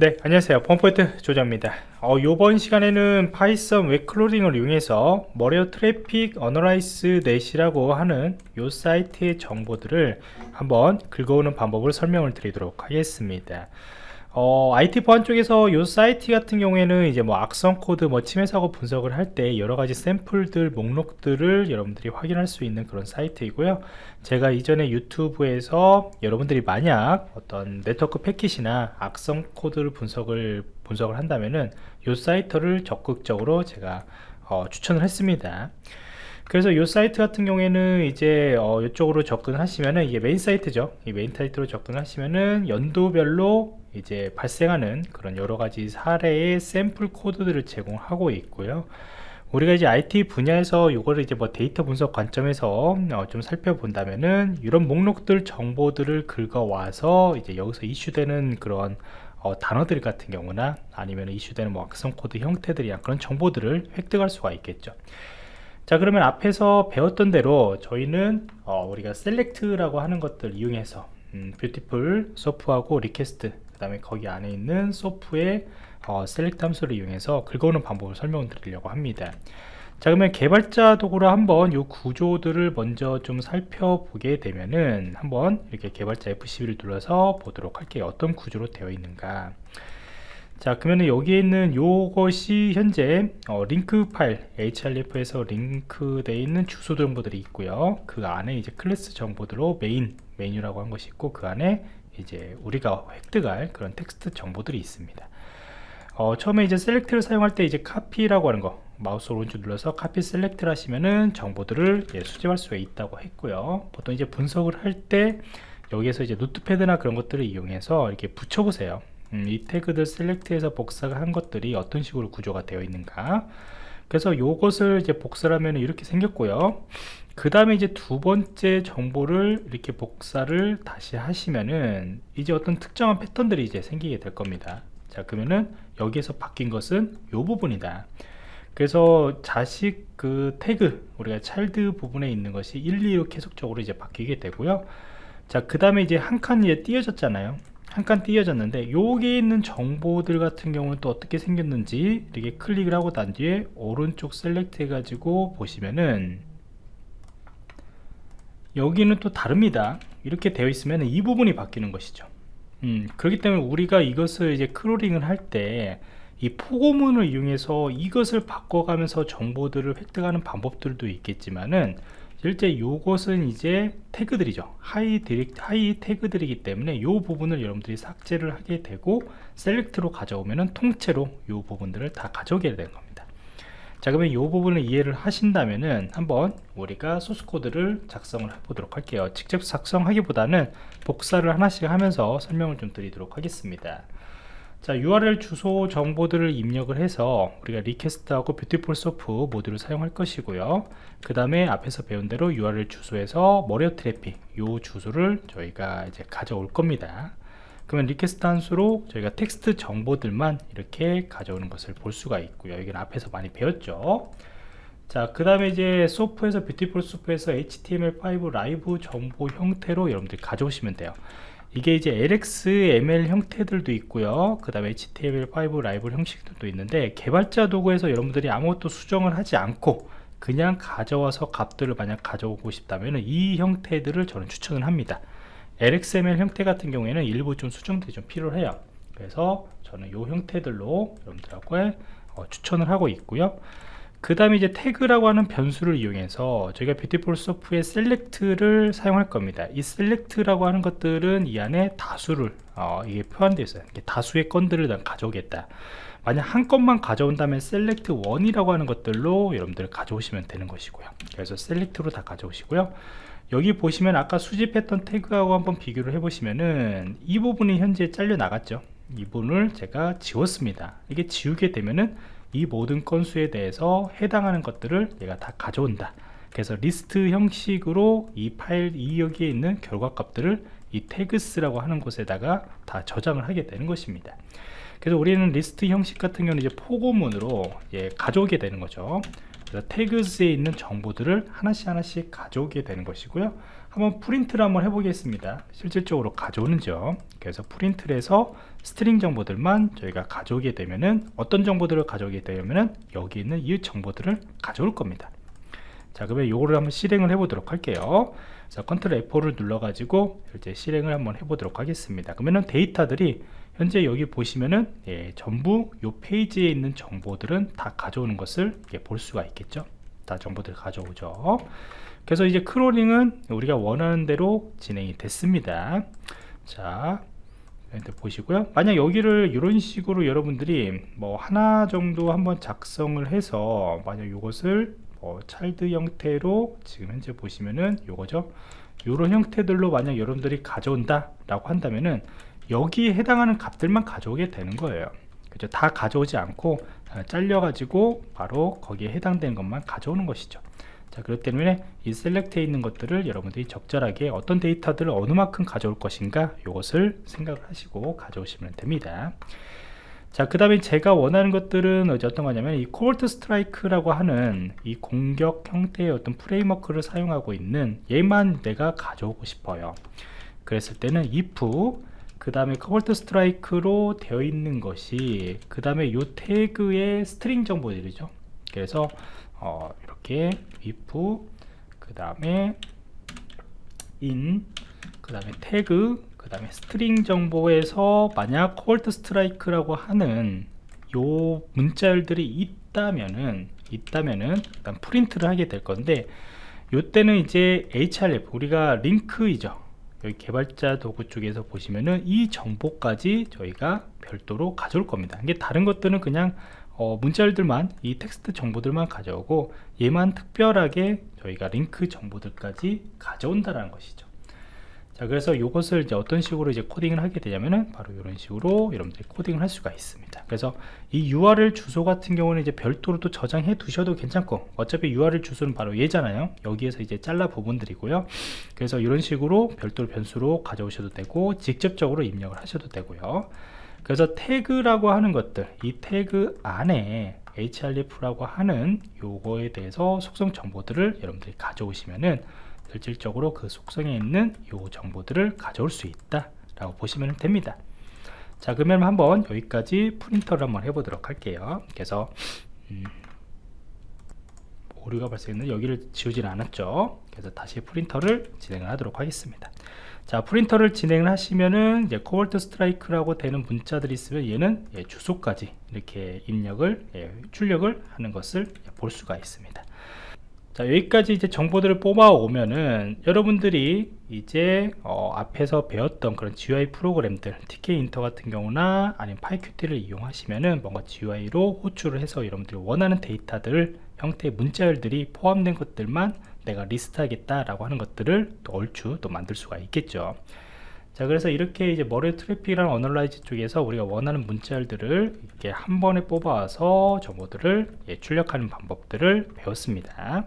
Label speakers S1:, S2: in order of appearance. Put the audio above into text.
S1: 네 안녕하세요. 펌포인트 조자입니다. 어, 이번 시간에는 Python web crawling을 이용해서 Malware Traffic Analysis Net이라고 하는 이 사이트의 정보들을 한번 긁어오는 방법을 설명을 드리도록 하겠습니다 어, IT 보안 쪽에서 이 사이트 같은 경우에는 이제 뭐 악성 코드, 뭐 침해 사고 분석을 할 때 여러 가지 샘플들, 목록들을 여러분들이 확인할 수 있는 그런 사이트이고요. 제가 이전에 유튜브에서 여러분들이 만약 어떤 네트워크 패킷이나 악성 코드를 분석을 분석을 한다면은 이 사이트를 적극적으로 제가 어, 추천을 했습니다. 그래서 이 사이트 같은 경우에는 이제 어, 이쪽으로 접근하시면은 이게 메인 사이트죠. 이 메인 사이트로 접근하시면은 연도별로 이제 발생하는 그런 여러 가지 사례의 샘플 코드들을 제공하고 있고요. 우리가 이제 IT 분야에서 이거를 이제 뭐 데이터 분석 관점에서 어, 좀 살펴본다면은 이런 목록들 정보들을 긁어와서 이제 여기서 이슈되는 그런 어, 단어들 같은 경우나 아니면 이슈되는 뭐 악성 코드 형태들이나 그런 정보들을 획득할 수가 있겠죠. 자 그러면 앞에서 배웠던 대로 저희는 어, 우리가 select라고 하는 것들 이용해서 음, Beautiful Soup하고 request 그 다음에 거기 안에 있는 soup의 어, select 함수를 이용해서 긁어오는 방법을 설명 드리려고 합니다. 자 그러면 개발자 도구로 한번 이 구조들을 먼저 좀 살펴보게 되면은 한번 이렇게 개발자 F12를 눌러서 보도록 할게요. 어떤 구조로 되어 있는가 자 그러면 여기에 있는 요것이 현재 어, 링크 파일 href에서 링크되어 있는 주소 정보들이 있고요. 그 안에 이제 클래스 정보들로 메인 메뉴라고 한 것이 있고 그 안에 이제 우리가 획득할 그런 텍스트 정보들이 있습니다. 어, 처음에 이제 select를 사용할 때 이제 카피라고 하는 거 마우스 오른쪽 눌러서 카피 select를 하시면은 정보들을 예, 수집할 수가 있다고 했고요. 보통 이제 분석을 할 때 여기에서 이제 노트패드나 그런 것들을 이용해서 이렇게 붙여 보세요 음, 이 태그들 셀렉트해서 복사가 한 것들이 어떤 식으로 구조가 되어 있는가? 그래서 이것을 이제 복사를 하면 이렇게 생겼고요. 그 다음에 이제 두 번째 정보를 이렇게 복사를 다시 하시면은 이제 어떤 특정한 패턴들이 이제 생기게 될 겁니다. 자 그러면은 여기에서 바뀐 것은 이 부분이다. 그래서 자식 그 태그 우리가 차일드 부분에 있는 것이 1, 2로 계속적으로 이제 바뀌게 되고요. 자 그 다음에 이제 한 칸이 띄어졌잖아요 한칸 띄어졌는데 여기에 있는 정보들 같은 경우는 또 어떻게 생겼는지 이렇게 클릭을 하고 난 뒤에 오른쪽 select 해가지고 보시면은 여기는 또 다릅니다. 이렇게 되어 있으면 이 부분이 바뀌는 것이죠. 음, 그렇기 때문에 우리가 이것을 이제 crawling을 할 때 이 포고문을 이용해서 이것을 바꿔가면서 정보들을 획득하는 방법들도 있겠지만은 실제 요것은 이제 태그들이죠. 하위 디렉 하위 태그들이기 때문에 이 부분을 여러분들이 삭제를 하게 되고 select로 가져오면은 통째로 이 부분들을 다 가져오게 되는 겁니다. 자 그러면 이 부분을 이해를 하신다면은 한번 우리가 소스 코드를 작성을 해 보도록 할게요. 직접 작성하기보다는 복사를 하나씩 하면서 설명을 좀 드리도록 하겠습니다 자 URL 주소 정보들을 입력을 해서 우리가 request하고 Beautiful Soup 모듈을 사용할 것이고요. 그 다음에 앞에서 배운 대로 URL 주소에서 Malware Traffic 요 주소를 저희가 이제 가져올 겁니다. 그러면 request 함수로 저희가 텍스트 정보들만 이렇게 가져오는 것을 볼 수가 있고요. 여기는 앞에서 많이 배웠죠. 자, 그 다음에 이제 soup에서 Beautiful Soup에서 HTML5 lib 정보 형태로 여러분들이 가져오시면 돼요. 이게 이제 LXML 형태들도 있고요. 그 다음에 HTML5 lib 형식들도 있는데 개발자 도구에서 여러분들이 아무것도 수정을 하지 않고 그냥 가져와서 값들을 만약 가져오고 싶다면 이 형태들을 저는 추천을 합니다. LXML 형태 같은 경우에는 일부 좀 수정들이 좀 필요해요. 그래서 저는 이 형태들로 여러분들하고 어, 추천을 하고 있고요 그 다음에 이제 태그라고 하는 변수를 이용해서 저희가 Beautiful Soup의 select를 사용할 겁니다. 이 select라고 하는 것들은 이 안에 다수를 어, 이게 포함되어 있어요. 다수의 건들을 난 가져오겠다. 만약 한 건만 가져온다면 select one이라고 하는 것들로 여러분들 가져오시면 되는 것이고요. 그래서 select로 다 가져오시고요. 여기 보시면 아까 수집했던 태그하고 한번 비교를 해 보시면은 이 부분이 현재 잘려 나갔죠. 이 부분을 제가 지웠습니다. 이게 지우게 되면은 이 모든 건수에 대해서 해당하는 것들을 얘가 다 가져온다. 그래서 리스트 형식으로 이 파일 이 여기에 있는 결과 값들을 이 tags라고 하는 곳에다가 다 저장을 하게 되는 것입니다. 그래서 우리는 리스트 형식 같은 경우는 이제 포고문으로 예, 가져오게 되는 거죠. 그래서 tags에 있는 정보들을 하나씩 하나씩 가져오게 되는 것이고요 한번 프린트를 한번 해보겠습니다. 실질적으로 가져오는죠 그래서 프린트를 해서 string 정보들만 저희가 가져오게 되면은 어떤 정보들을 가져오게 되면은 여기 있는 이 정보들을 가져올 겁니다. 자 그러면 요거를 한번 실행을 해 보도록 할게요. 자 컨트롤 F4를 눌러 가지고 이제 실행을 한번 해 보도록 하겠습니다. 그러면은 데이터들이 현재 여기 보시면은 예, 전부 요 페이지에 있는 정보들은 다 가져오는 것을 예, 볼 수가 있겠죠? 다 정보들 가져오죠 그래서 이제 크롤링은 우리가 원하는 대로 진행이 됐습니다. 자 보시고요. 만약 여기를 이런 식으로 여러분들이 뭐 하나 정도 한번 작성을 해서 만약 이것을 뭐 차일드 형태로 지금 현재 보시면은 요거죠. 이런 형태들로 만약 여러분들이 가져온다 라고 한다면은 여기에 해당하는 값들만 가져오게 되는 거예요. 그죠? 다 가져오지 않고 아, 잘려 가지고 바로 거기에 해당되는 것만 가져오는 것이죠 자 그렇기 때문에 이 select에 있는 것들을 여러분들이 적절하게 어떤 데이터들을 어느 만큼 가져올 것인가 이것을 생각을 하시고 가져오시면 됩니다. 자 그 다음에 제가 원하는 것들은 어떤 거냐면 이 Cobalt Strike라고 하는 이 공격 형태의 어떤 framework를 사용하고 있는 얘만 내가 가져오고 싶어요. 그랬을 때는 if 그 다음에 Cobalt Strike로 되어 있는 것이 그 다음에 요 태그의 string 정보들이죠. 그래서 어, 이렇게 if 그 다음에 in 그 다음에 태그 그 다음에 string 정보에서 만약 Cobalt Strike라고 하는 요 문자열들이 있다면은 있다면은 일단 프린트를 하게 될 건데 요때는 이제 href 우리가 링크이죠. 여기 개발자 도구 쪽에서 보시면은 이 정보까지 저희가 별도로 가져올 겁니다. 이게 다른 것들은 그냥 어, 문자열들만 이 텍스트 정보들만 가져오고 얘만 특별하게 저희가 링크 정보들까지 가져온다라는 것이죠. 자 그래서 이것을 이제 어떤 식으로 이제 코딩을 하게 되냐면은 바로 이런 식으로 여러분들이 코딩을 할 수가 있습니다. 그래서 이 URL 주소 같은 경우는 이제 별도로 또 저장해 두셔도 괜찮고 어차피 URL 주소는 바로 얘잖아요. 여기에서 이제 잘라 부분들이고요. 그래서 이런 식으로 별도로 변수로 가져오셔도 되고 직접적으로 입력을 하셔도 되고요 그래서 태그라고 하는 것들 이 태그 안에 href라고 하는 요거에 대해서 속성 정보들을 여러분들이 가져오시면은 실질적으로 그 속성에 있는 요 정보들을 가져올 수 있다 라고 보시면 됩니다. 자 그러면 한번 여기까지 프린터를 한번 해보도록 할게요. 그래서 음, 오류가 발생했는데 여기를 지우진 않았죠. 그래서 다시 프린터를 진행을 하도록 하겠습니다. 자 프린터를 진행을 하시면은 이제 Cobalt Strike라고 되는 문자들이 있으면 얘는 예, 주소까지 이렇게 입력을 예, 출력을 하는 것을 볼 수가 있습니다. 자 여기까지 이제 정보들을 뽑아 오면은 여러분들이 이제 어, 앞에서 배웠던 그런 GUI 프로그램들 Tkinter 같은 경우나 아니면 PyQt를 이용하시면은 뭔가 GUI로 호출을 해서 여러분들이 원하는 데이터들 형태의 문자열들이 포함된 것들만 내가 리스트 하겠다 라고 하는 것들을 또 얼추 또 만들 수가 있겠죠. 자 그래서 이렇게 이제 malware traffic이랑 analyze 쪽에서 우리가 원하는 문자열들을 이렇게 한 번에 뽑아서 정보들을 예, 출력하는 방법들을 배웠습니다